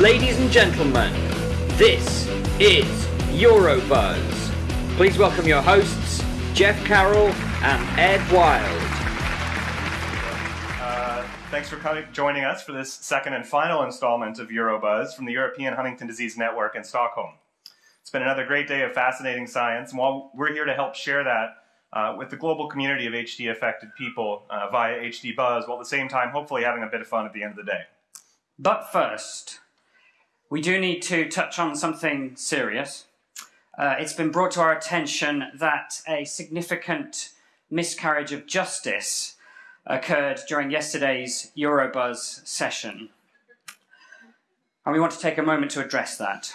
Ladies and gentlemen, this is Eurobuzz. Please welcome your hosts, Jeff Carroll and Ed Wild. Uh, thanks for coming, joining us for this second and final installment of Eurobuzz from the European Huntington Disease Network in Stockholm. It's been another great day of fascinating science, and while we're here to help share that uh, with the global community of HD affected people uh, via HD Buzz, while at the same time hopefully having a bit of fun at the end of the day. But first, we do need to touch on something serious. Uh, it's been brought to our attention that a significant miscarriage of justice occurred during yesterday's Eurobuzz session. And we want to take a moment to address that.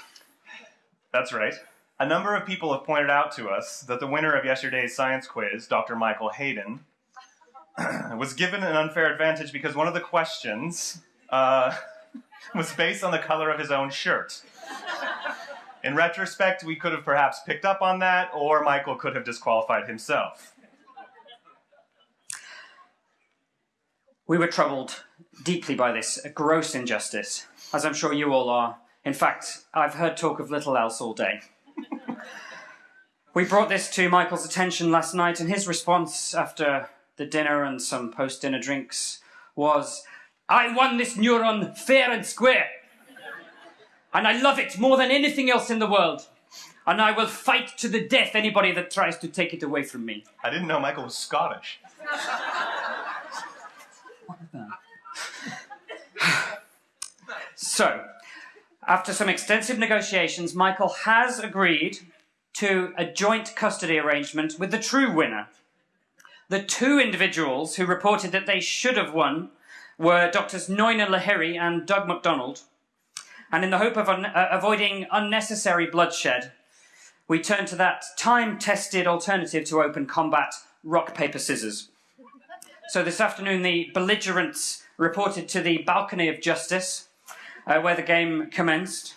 That's right. A number of people have pointed out to us that the winner of yesterday's science quiz, Dr. Michael Hayden, was given an unfair advantage because one of the questions uh, was based on the color of his own shirt. In retrospect, we could have perhaps picked up on that, or Michael could have disqualified himself. We were troubled deeply by this, a gross injustice, as I'm sure you all are. In fact, I've heard talk of little else all day. we brought this to Michael's attention last night, and his response after the dinner and some post dinner drinks was, I won this neuron fair and square. And I love it more than anything else in the world. And I will fight to the death anybody that tries to take it away from me. I didn't know Michael was Scottish. so, after some extensive negotiations, Michael has agreed to a joint custody arrangement with the true winner. The two individuals who reported that they should have won were Doctors Nayana Lahiri and Doug MacDonald. And in the hope of un- uh, avoiding unnecessary bloodshed, we turn to that time tested alternative to open combat rock, paper, scissors. So this afternoon, the belligerents reported to the balcony of justice uh, where the game commenced.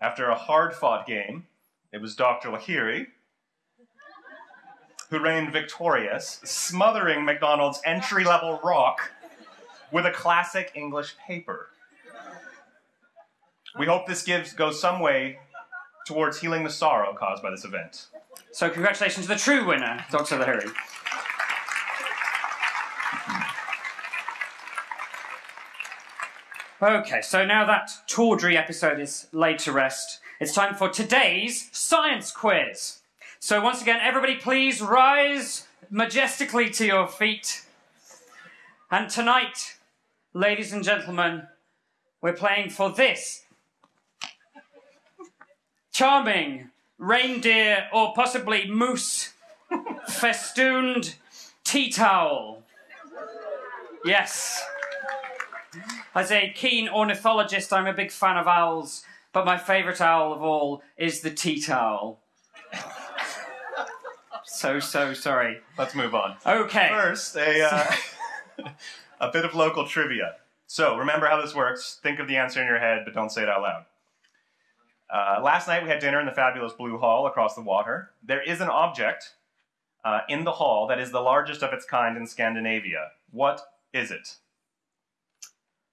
After a hard fought game, it was Dr. Lahiri who reigned victorious, smothering McDonald's entry level rock with a classic English paper. We hope this gives goes some way towards healing the sorrow caused by this event. So, congratulations to the true winner, Dr. Lahiri. Okay, so now that tawdry episode is laid to rest, it's time for today's science quiz. So, once again, everybody please rise majestically to your feet. And tonight, ladies and gentlemen, we're playing for this charming reindeer or possibly moose festooned tea towel. Yes. As a keen ornithologist, I'm a big fan of owls, but my favourite owl of all is the tea towel. So, so sorry. Let's move on. Okay. First, a, uh, a bit of local trivia. So, remember how this works. Think of the answer in your head, but don't say it out loud. Uh, last night we had dinner in the fabulous Blue Hall across the water. There is an object uh, in the hall that is the largest of its kind in Scandinavia. What is it?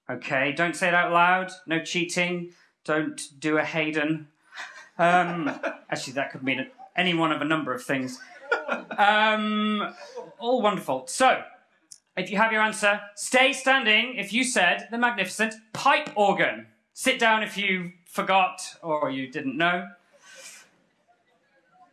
Okay, don't say it out loud. No cheating. Don't do a Hayden. Um, actually, that could mean any one of a number of things. Um, all wonderful. So, if you have your answer, stay standing if you said the magnificent pipe organ. Sit down if you forgot or you didn't know.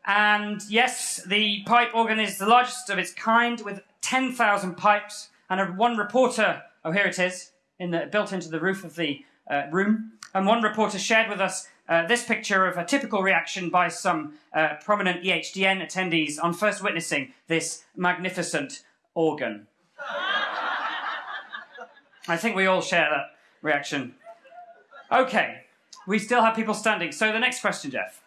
And yes, the pipe organ is the largest of its kind with 10,000 pipes and one reporter, oh here it is, in the, built into the roof of the uh, room. And one reporter shared with us uh, this picture of a typical reaction by some uh, prominent EHDN attendees on first witnessing this magnificent organ. I think we all share that reaction. Okay, we still have people standing. So the next question, Jeff.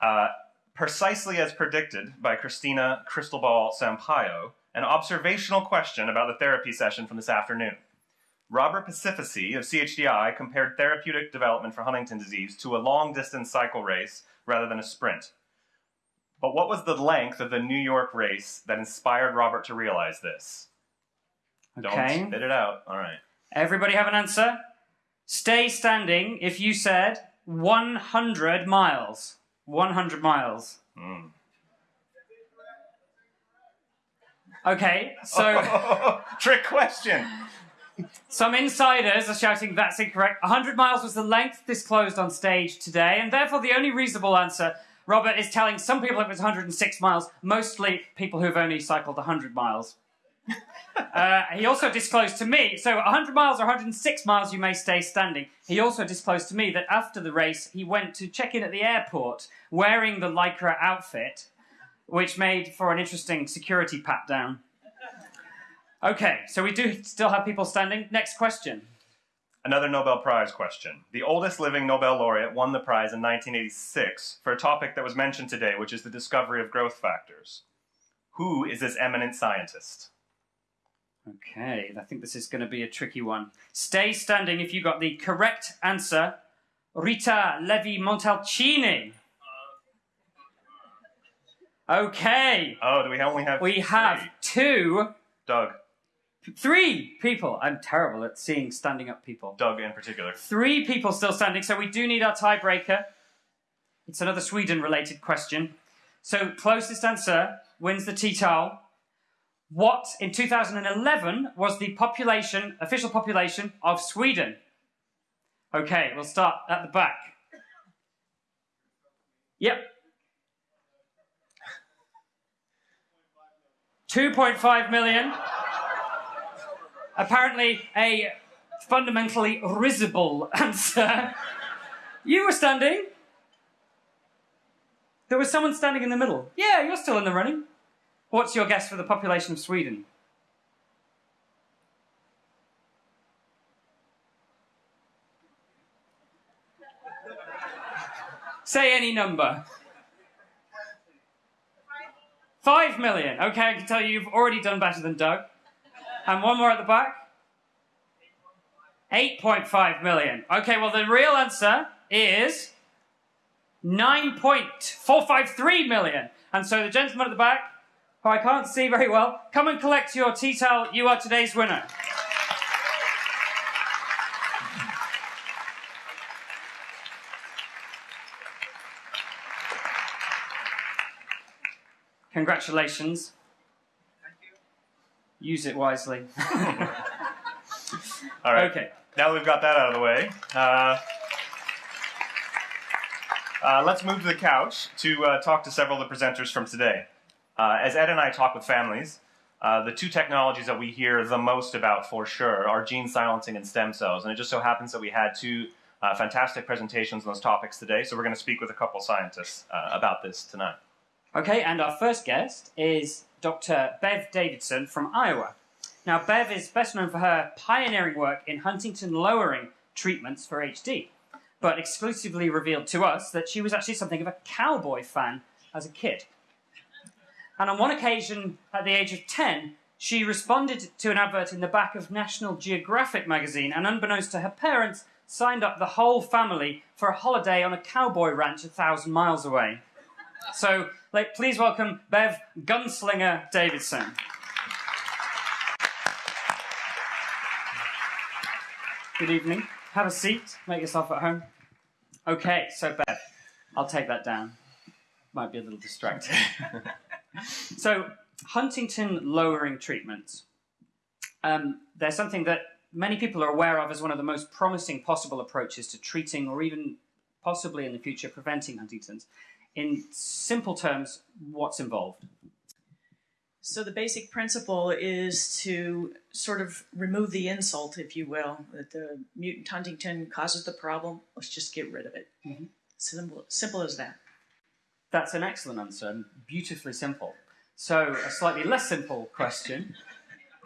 Uh, precisely as predicted by Cristina Crystalball Sampaio, an observational question about the therapy session from this afternoon. Robert Pacifici of CHDI compared therapeutic development for Huntington disease to a long distance cycle race rather than a sprint. But what was the length of the New York race that inspired Robert to realize this? Okay. Don't spit it out. All right. Everybody have an answer? Stay standing if you said 100 miles. 100 miles. Mm. Okay, so Trick question. Some insiders are shouting that's incorrect. 100 miles was the length disclosed on stage today, and therefore the only reasonable answer, Robert, is telling some people it was 106 miles, mostly people who've only cycled 100 miles. Uh, he also disclosed to me, so 100 miles or 106 miles, you may stay standing. He also disclosed to me that after the race, he went to check in at the airport wearing the Lycra outfit, which made for an interesting security pat down. Okay, so we do still have people standing. Next question. Another Nobel Prize question. The oldest living Nobel laureate won the prize in 1986 for a topic that was mentioned today, which is the discovery of growth factors. Who is this eminent scientist? Okay, I think this is going to be a tricky one. Stay standing if you got the correct answer. Rita Levi Montalcini. Okay, Oh, do we only have we have three? two, Doug. Three people. I'm terrible at seeing standing up people. Doug in particular. Three people still standing, so we do need our tiebreaker. It's another Sweden related question. So, closest answer wins the tea towel. What in 2011 was the population, official population of Sweden? Okay, we'll start at the back. Yep. 2.5 million. Apparently, a fundamentally risible answer. You were standing. There was someone standing in the middle. Yeah, you're still in the running. What's your guess for the population of Sweden? Say any number. Five million. Okay, I can tell you you've already done better than Doug. And one more at the back. 8.5 million. Okay, well, the real answer is 9.453 million. And so the gentleman at the back, who I can't see very well, come and collect your tea towel. You are today's winner. Congratulations. Use it wisely. All right. Okay. Now that we've got that out of the way, uh, uh, let's move to the couch to uh, talk to several of the presenters from today. Uh, as Ed and I talk with families, uh, the two technologies that we hear the most about for sure are gene silencing and stem cells. And it just so happens that we had two uh, fantastic presentations on those topics today, so we're going to speak with a couple scientists uh, about this tonight. Okay, and our first guest is Dr. Bev Davidson from Iowa. Now, Bev is best known for her pioneering work in huntingtin lowering treatments for HD, but exclusively revealed to us that she was actually something of a cowboy fan as a kid. And on one occasion, at the age of 10, she responded to an advert in the back of National Geographic magazine, and unbeknownst to her parents, signed up the whole family for a holiday on a cowboy ranch a thousand miles away. So, like, please welcome Bev Gunslinger Davidson. Good evening. Have a seat. Make yourself at home. Okay, so Bev, I'll take that down. Might be a little distracting. so, huntingtin lowering treatments. Um, they're something that many people are aware of as one of the most promising possible approaches to treating or even possibly in the future preventing Huntington's. In simple terms, what's involved? So the basic principle is to sort of remove the insult, if you will, that the mutant huntingtin causes the problem. Let's just get rid of it. Mhm. Simple, simple as that. That's an excellent answer and beautifully simple. So, a slightly less simple question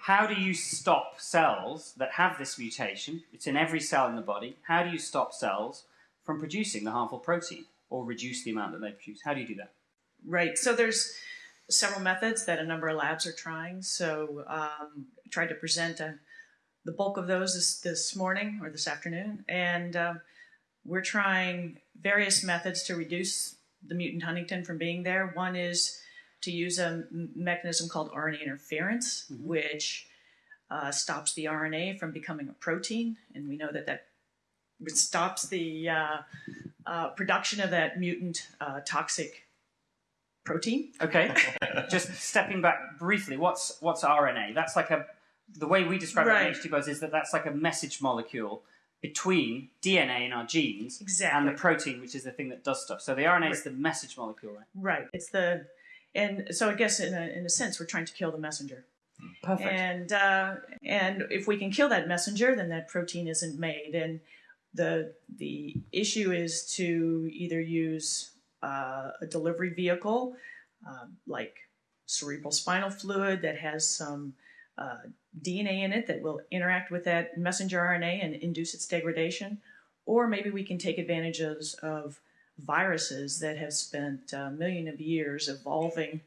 How do you stop cells that have this mutation? It's in every cell in the body. How do you stop cells from producing the harmful protein or reduce the amount that they produce? How do you do that? Right. So there's several methods that a number of labs are trying. So um, I tried to present uh the bulk of those this, this morning or this afternoon, and um, we're trying various methods to reduce the mutant huntingtin from being there. One is to use a mechanism called RNA interference, which uh, stops the RNA from becoming a protein, and we know that that stops the uh, uh, production of that mutant uh, toxic protein. Okay, just stepping back briefly, what's what's RNA? That's like a the way we describe Right. it in HD Buzz is that that's like a message molecule between DNA in our genes and the protein, which is the thing that does stuff. So the RNA is the message molecule, right? Right. It's the, and so I guess in a, in a sense we're trying to kill the messenger. Perfect. And uh, and if we can kill that messenger, then that protein isn't made. And the the issue is to either use uh, a delivery vehicle um, like cerebral spinal fluid that has some uh, DNA in it that will interact with that messenger RNA and induce its degradation, or maybe we can take advantages of viruses that have spent a million of years evolving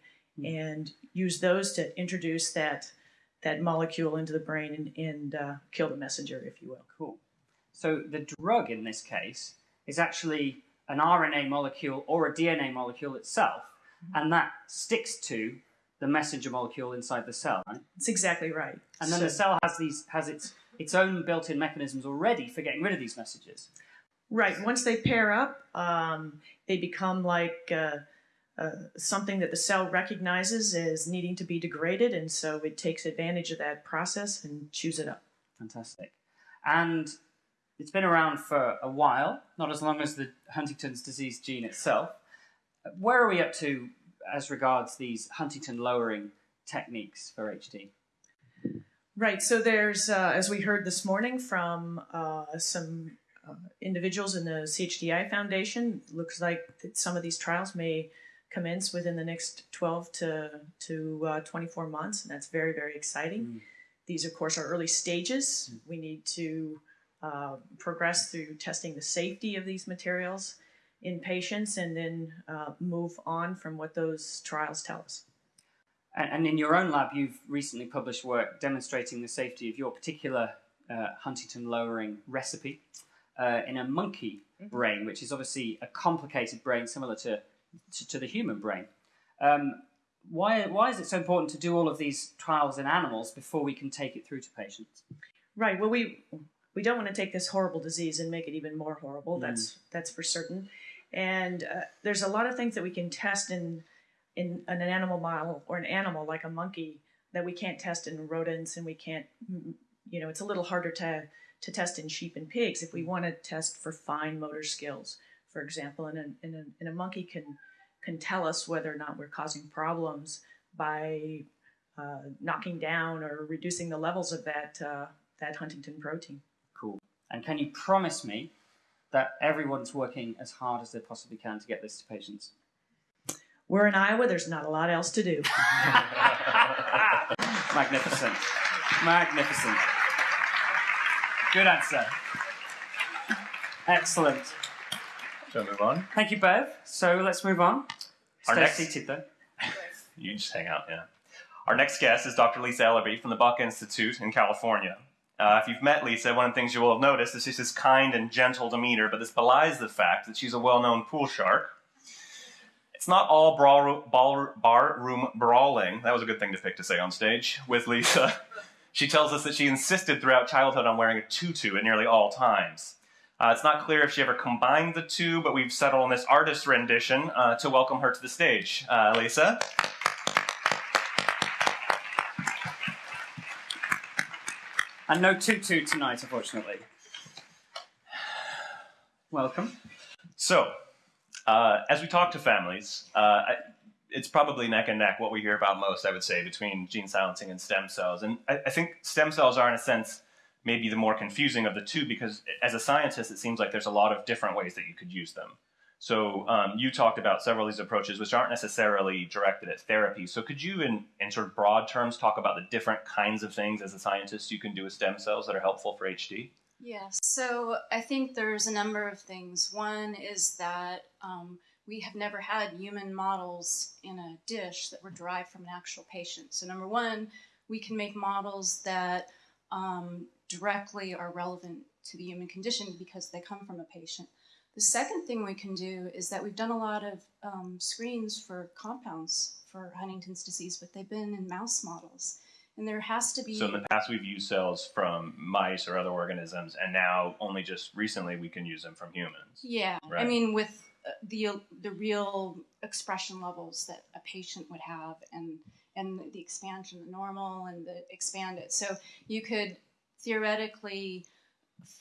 and use those to introduce that that molecule into the brain and, and uh, kill the messenger, if you will. Cool. So the drug in this case is actually an RNA molecule or a DNA molecule itself, and that sticks to the messenger molecule inside the cell, right? That's exactly right. And then So- the cell has these has its its own built-in mechanisms already for getting rid of these messages. Right. Once they pair up, um, they become like uh, uh, something that the cell recognizes as needing to be degraded, and so it takes advantage of that process and chews it up. Fantastic. And it's been around for a while, not as long as the Huntington's disease gene itself. Where are we up to as regards these huntingtin lowering techniques for HD? Right. So there's, uh, as we heard this morning from uh, some uh, individuals in the CHDI Foundation, looks like that some of these trials may commence within the next 12 to to uh, 24 months, and that's very very exciting. Mm. These, of course, are early stages. We need to uh, progress through testing the safety of these materials in patients, and then uh, move on from what those trials tell us. And, and in your own lab, you've recently published work demonstrating the safety of your particular uh, huntingtin lowering recipe uh, in a monkey brain, which is obviously a complicated brain similar to, to, to the human brain. Um, why, why is it so important to do all of these trials in animals before we can take it through to patients? Right. Well, we we don't want to take this horrible disease and make it even more horrible. Mm. That's that's for certain. And uh, there's a lot of things that we can test in, in an animal model or an animal like a monkey that we can't test in rodents, and we can't. You know, it's a little harder to to test in sheep and pigs if we want to test for fine motor skills, for example. And a, and a, and a monkey can can tell us whether or not we're causing problems by uh, knocking down or reducing the levels of that uh, that huntingtin protein. Cool. And can you promise me that everyone's working as hard as they possibly can to get this to patients? We're in Iowa. There's not a lot else to do. Magnificent. Magnificent. Good answer. Excellent. Shall we move on? Thank you, Bev. So let's move on. Our Stay next- seated, though. You just hang out, yeah. Our next guest is Dr. Lisa Ellerby from the Buck Institute in California. Uh, if you've met Lisa, one of the things you will have noticed is she's this kind and gentle demeanor, but this belies the fact that she's a well-known pool shark. It's not all ball, bar room brawling. That was a good thing to pick to say on stage with Lisa. She tells us that she insisted throughout childhood on wearing a tutu at nearly all times. Uh, it's not clear if she ever combined the two, but we've settled on this artist rendition uh, to welcome her to the stage. Uh, Lisa? And no tutu tonight, unfortunately. Welcome. So, uh, as we talk to families, uh, it's probably neck and neck what we hear about most, I would say, between gene silencing and stem cells. And I, I think stem cells are, in a sense, maybe the more confusing of the two because as a scientist, it seems like there's a lot of different ways that you could use them. So, um, you talked about several of these approaches, which aren't necessarily directed at therapy. So, could you, in, in sort of broad terms, talk about the different kinds of things as a scientist you can do with stem cells that are helpful for HD? Yes, so I think there's a number of things. One is that um, we have never had human models in a dish that were derived from an actual patient. So, number one, we can make models that um, directly are relevant to the human condition because they come from a patient. The second thing we can do is that we've done a lot of um, screens for compounds for Huntington's disease, but they've been in mouse models. And there has to be. So in the past, we've used cells from mice or other organisms, and now only just recently we can use them from humans. Yeah, I mean, with uh, the the real expression levels that a patient would have, and and the expansion, the normal, and the expanded. So you could theoretically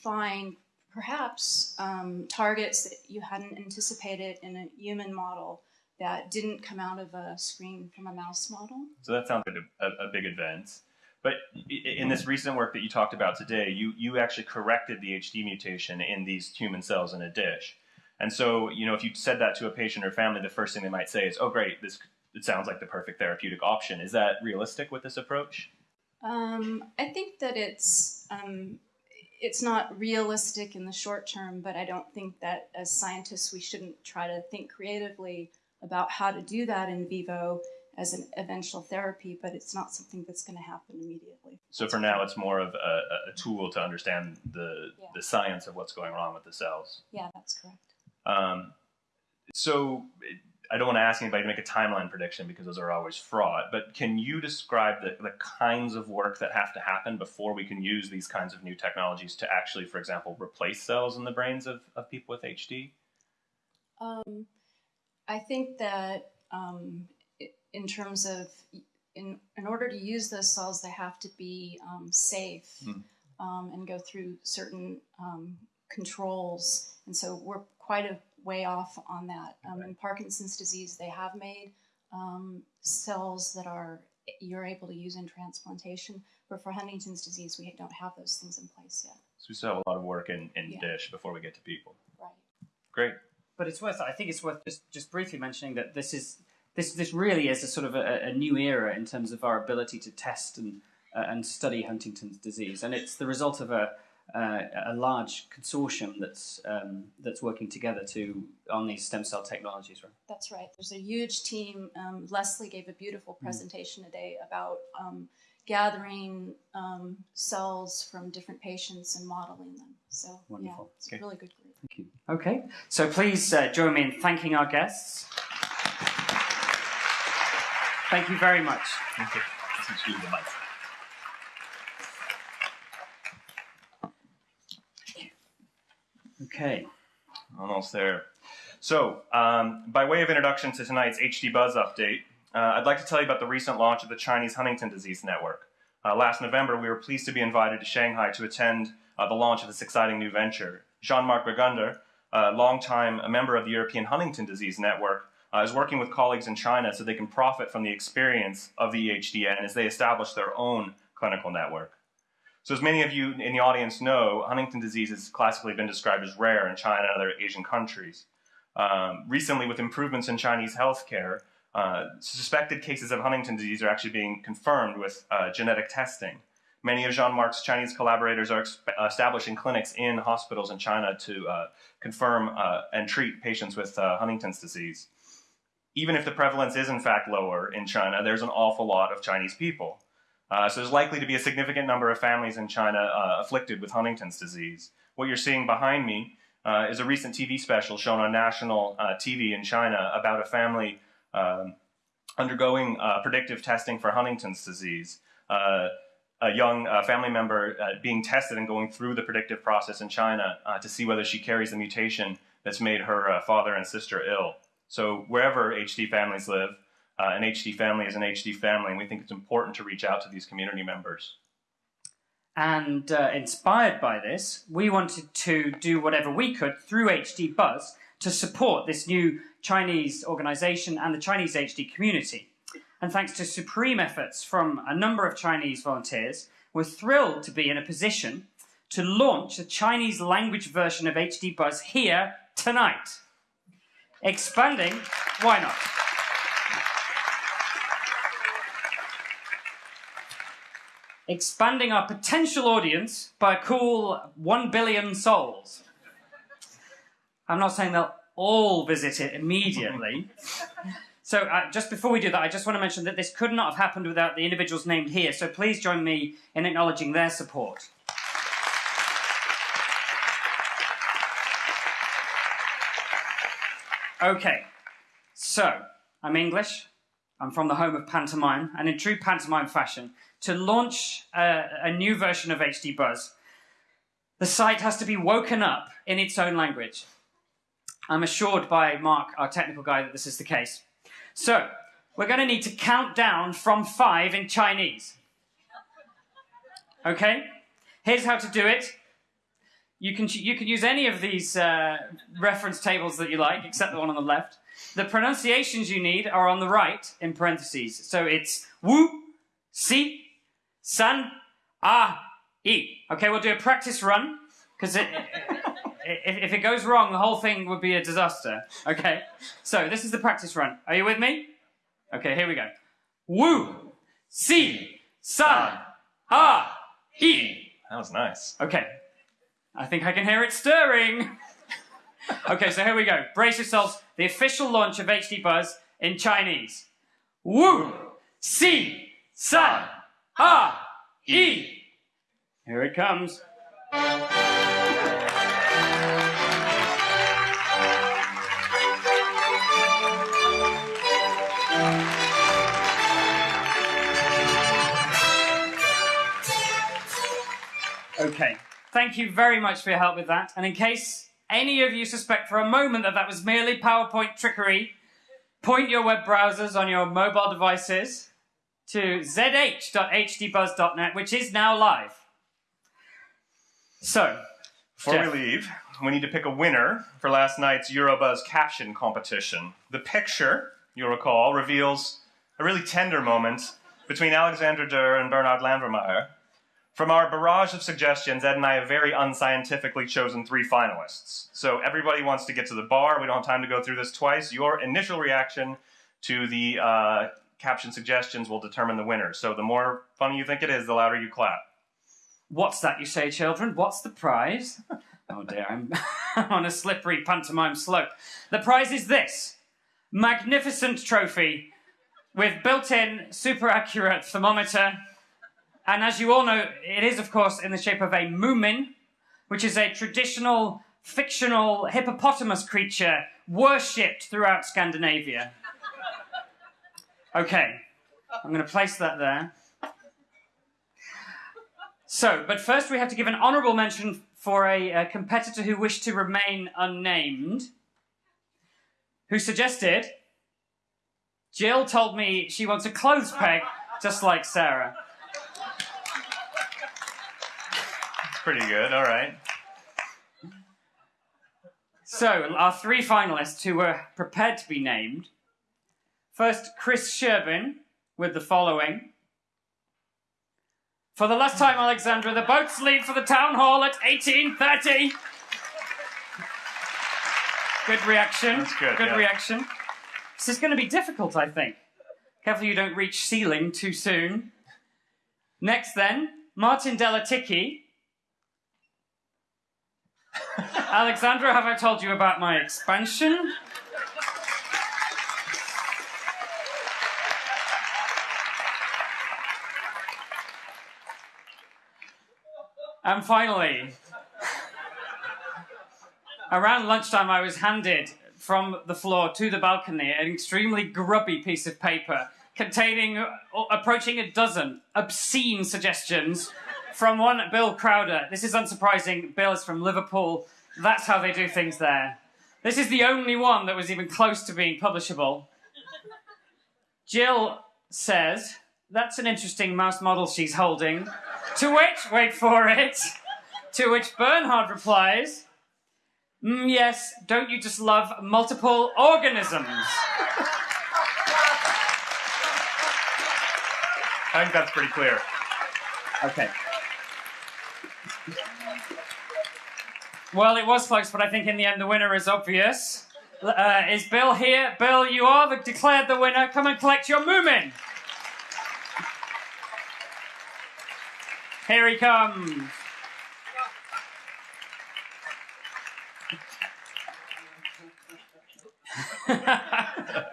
find perhaps um, targets that you hadn't anticipated in a human model that didn't come out of a screen from a mouse model. So that sounds like a, a, big advance. But in this recent work that you talked about today, you, you actually corrected the HD mutation in these human cells in a dish. And so, you know, if you said that to a patient or family, the first thing they might say is, "Oh, great! This it sounds like the perfect therapeutic option." Is that realistic with this approach? Um, I think that it's um, it's not realistic in the short term, but I don't think that as scientists we shouldn't try to think creatively about how to do that in vivo as an eventual therapy. But it's not something that's going to happen immediately. So for now, it's more of a, a tool to understand the Yeah. the science of what's going wrong with the cells. Yeah, that's correct. Um, so I don't want to ask anybody to make a timeline prediction because those are always fraught. But can you describe the, the kinds of work that have to happen before we can use these kinds of new technologies to actually, for example, replace cells in the brains of, of people with HD? Um, I think that um, in terms of in in order to use those cells, they have to be um, safe Hmm. um, and go through certain um, controls. And so we're quite a way off on that. Um, In Parkinson's disease, they have made um, cells that are you're able to use in transplantation, but for Huntington's disease, we don't have those things in place yet. So we still have a lot of work in, in Yeah. dish before we get to people. Right. Great. But it's worth. I think it's worth just, just briefly mentioning that this is this this really is a sort of a, a new era in terms of our ability to test and uh, and study Huntington's disease, and it's the result of a uh, a large consortium that's um, that's working together to on these stem cell technologies. Right? That's right. There's a huge team. Um, Leslie gave a beautiful presentation today about um, gathering um, cells from different patients and modeling them. So, Wonderful. yeah, it's Okay. a really good group. Thank you. Okay, so please uh, join me in thanking our guests. Thank you very much. Okay. Let's use the mic. Okay. Almost there. So, um, by way of introduction to tonight's HD Buzz update, uh, I'd like to tell you about the recent launch of the Chinese Huntington Disease Network. Uh, last November, we were pleased to be invited to Shanghai to attend uh, the launch of this exciting new venture. Jean-Marc Burgunder, a longtime member of the European Huntington Disease Network, uh, is working with colleagues in China so they can profit from the experience of the EHDN as they establish their own clinical network. So, as many of you in the audience know, Huntington disease has classically been described as rare in China and other Asian countries. Um, recently, with improvements in Chinese healthcare, uh, suspected cases of Huntington disease are actually being confirmed with uh, genetic testing. Many of Jean Marc's Chinese collaborators are establishing clinics in hospitals in China to uh, confirm uh, and treat patients with uh, Huntington's disease. Even if the prevalence is in fact lower in China, there's an awful lot of Chinese people. Uh, so there's likely to be a significant number of families in China uh, afflicted with Huntington's disease. What you're seeing behind me uh, is a recent TV special shown on national uh, TV in China about a family um, undergoing uh, predictive testing for Huntington's disease. Uh, a young family member being tested and going through the predictive process in China to see whether she carries the mutation that's made her father and sister ill. So wherever HD families live, uh, an HD family is an HD family, and we think it's important to reach out to these community members. And uh, inspired by this, we wanted to do whatever we could through HD Buzz to support this new Chinese organization and the Chinese HD community. And thanks to supreme efforts from a number of Chinese volunteers, we're thrilled to be in a position to launch a Chinese language version of HD Buzz here tonight. Expanding, why not? Expanding our potential audience by a cool 1 billion souls. I'm not saying they'll all visit it immediately. so, uh, just before we do that, I just want to mention that this could not have happened without the individuals named here, so please join me in acknowledging their support. Okay, so I'm English, I'm from the home of pantomime, and in true pantomime fashion, to launch a, a new version of HD Buzz, the site has to be woken up in its own language. I'm assured by Mark, our technical guy, that this is the case. So, we're going to need to count down from five in Chinese. Okay? Here's how to do it. You can, you can use any of these uh, reference tables that you like, except the one on the left. The pronunciations you need are on the right in parentheses. So it's wu, si, san, ah, e. Okay, we'll do a practice run because if, if it goes wrong, the whole thing would be a disaster. Okay, so this is the practice run. Are you with me? Okay, here we go. Wu, si, san, ah, e. That was nice. Okay, I think I can hear it stirring. okay, so here we go. Brace yourselves. The official launch of HD Buzz in Chinese. Wu, si, san, ah, e. Here it comes. Okay. Thank you very much for your help with that. And in case any of you suspect for a moment that that was merely PowerPoint trickery, point your web browsers on your mobile devices to zh.hdbuzz.net, which is now live. So, Before Jeff. we leave, we need to pick a winner for last night's Eurobuzz caption competition. The picture, you'll recall, reveals a really tender moment between Alexandra Durr and Bernhard Landwehrmeyer. From our barrage of suggestions, Ed and I have very unscientifically chosen three finalists. So everybody wants to get to the bar. We don't have time to go through this twice. Your initial reaction to the uh, caption suggestions will determine the winner. So the more funny you think it is, the louder you clap. what's that you say, children? What's the prize? oh dear, I'm on a slippery pantomime slope. The prize is this magnificent trophy with built in super accurate thermometer. And as you all know, it is, of course, in the shape of a moomin, which is a traditional fictional hippopotamus creature worshipped throughout Scandinavia. Okay, I'm going to place that there. So, but first we have to give an honourable mention for a, a competitor who wished to remain unnamed, who suggested. Jill told me she wants a clothes peg just like Sarah. Pretty good, all right. So, our three finalists who were prepared to be named. First, Chris Sherbin with the following. For the last time, Alexandra, the boats leave for the town hall at 1830. Good reaction. That's good, Good yeah. reaction. This is going to be difficult, I think. Careful you don't reach ceiling too soon. Next, then, Martin Delatycki. Alexandra, have I told you about my expansion? And finally, around lunchtime, I was handed from the floor to the balcony an extremely grubby piece of paper containing approaching a dozen obscene suggestions from one Bill Crowder. This is unsurprising. Bill is from Liverpool. That's how they do things there. This is the only one that was even close to being publishable. Jill says, That's an interesting mouse model she's holding. To which, wait for it, to which Bernhard replies, "Mm, Yes, don't you just love multiple organisms? I think that's pretty clear. Okay. Well, it was close, but I think in the end the winner is obvious. Uh, is Bill here? Bill, you are the, declared the winner. Come and collect your Moomin. Here he comes.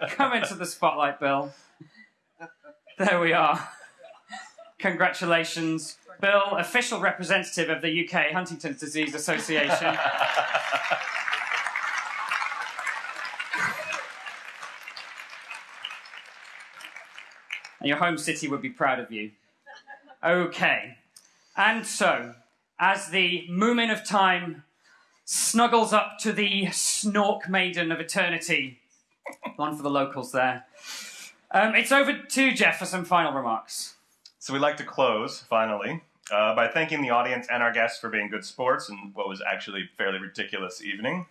Come into the spotlight, Bill. There we are. Congratulations, Bill, official representative of the UK Huntington's Disease Association. And your home city would be proud of you. Okay. And so, as the Moomin of Time snuggles up to the Snork Maiden of Eternity, one for the locals there, um, it's over to Jeff for some final remarks. So we'd like to close, finally, uh, by thanking the audience and our guests for being good sports in what was actually fairly ridiculous evening.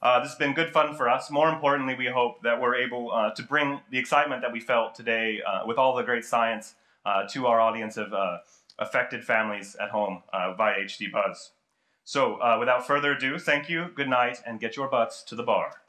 Uh, this has been good fun for us. More importantly, we hope that we're able uh, to bring the excitement that we felt today uh, with all the great science uh, to our audience of uh, affected families at home uh, via HD Buzz. So, uh, without further ado, thank you, good night, and get your butts to the bar.